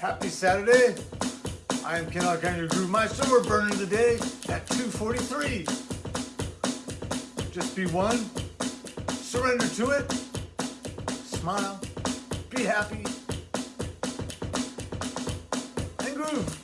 Happy Saturday. I am Ken your Groove Meister. We're burning the day at 243. Just be one. Surrender to it. Smile. Be happy. And groove.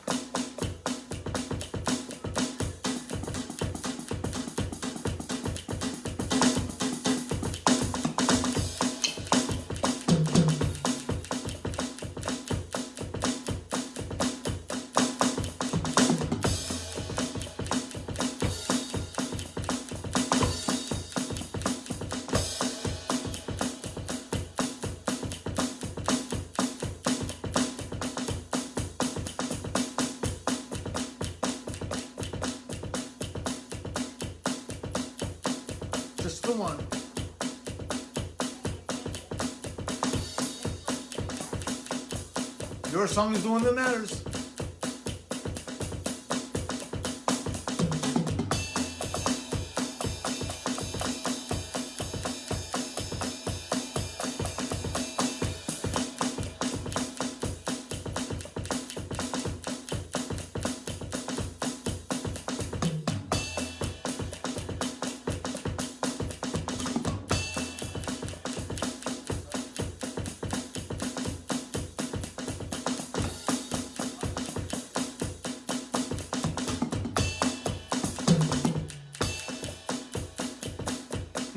One. Your song is the one that matters.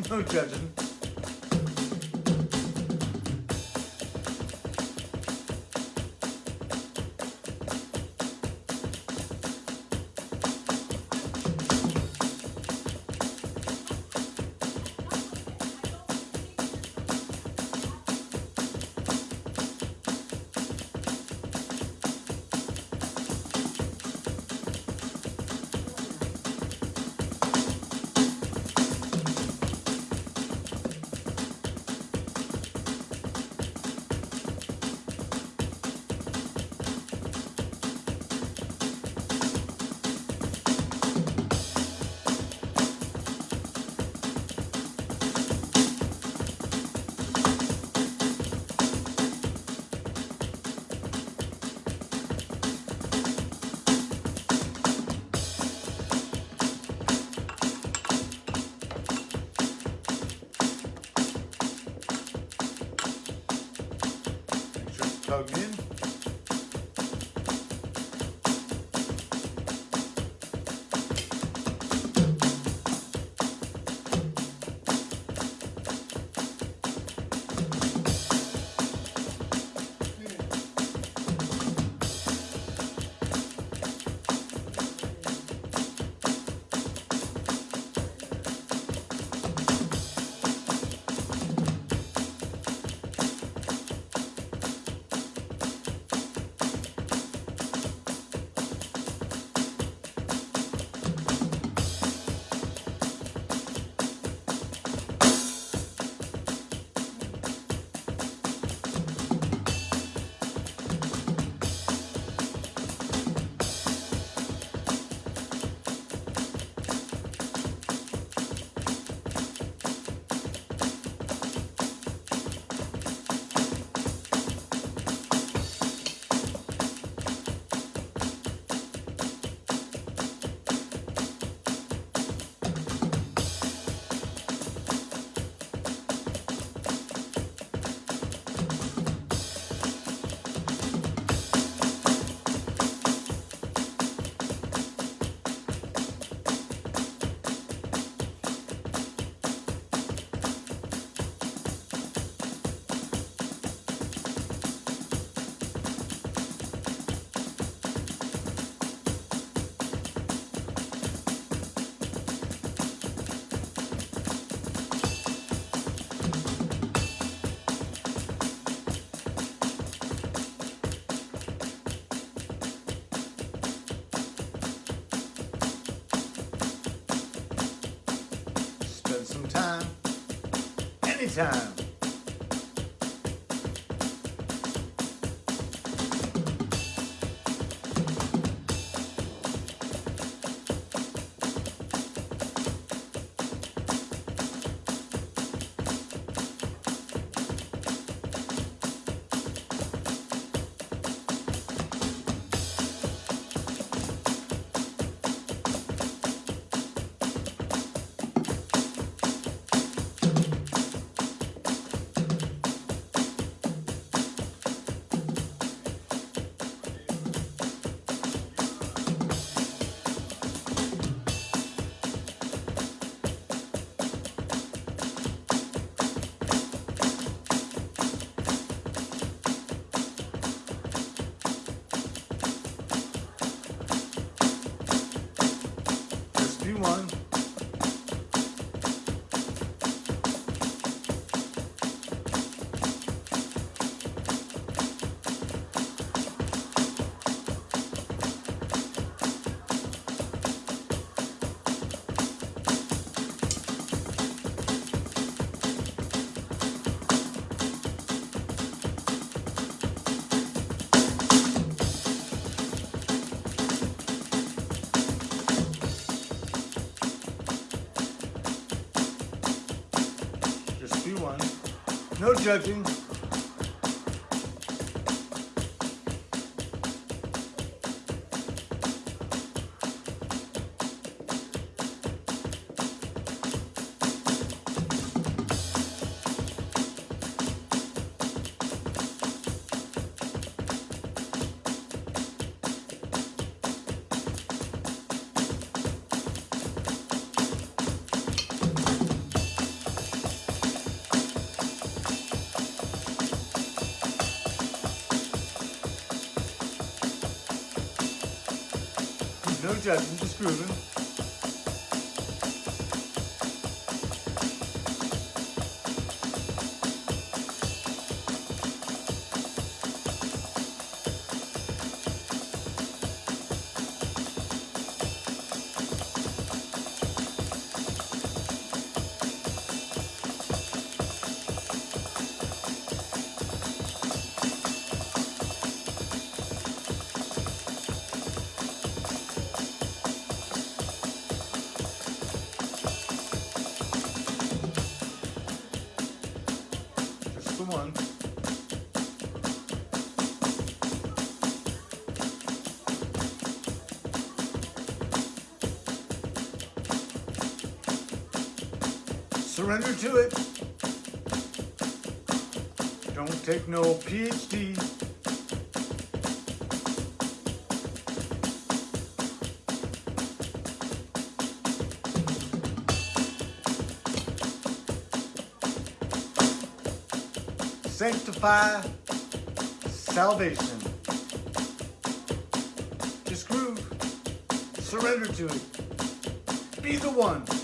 No judging. じゃん。One. No judging. No judging, just grooving. Surrender to it. Don't take no PhD. Sanctify salvation. Just groove. Surrender to it. Be the one.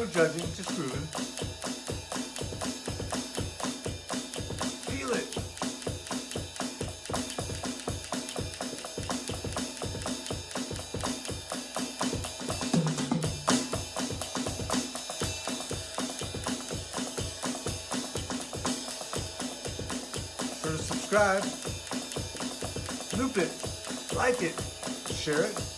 No judging, just grooving. Feel it. Sure to subscribe. Loop it. Like it. Share it.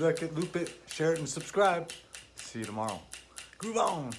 Like it, loop it, share it, and subscribe. See you tomorrow. Groove on.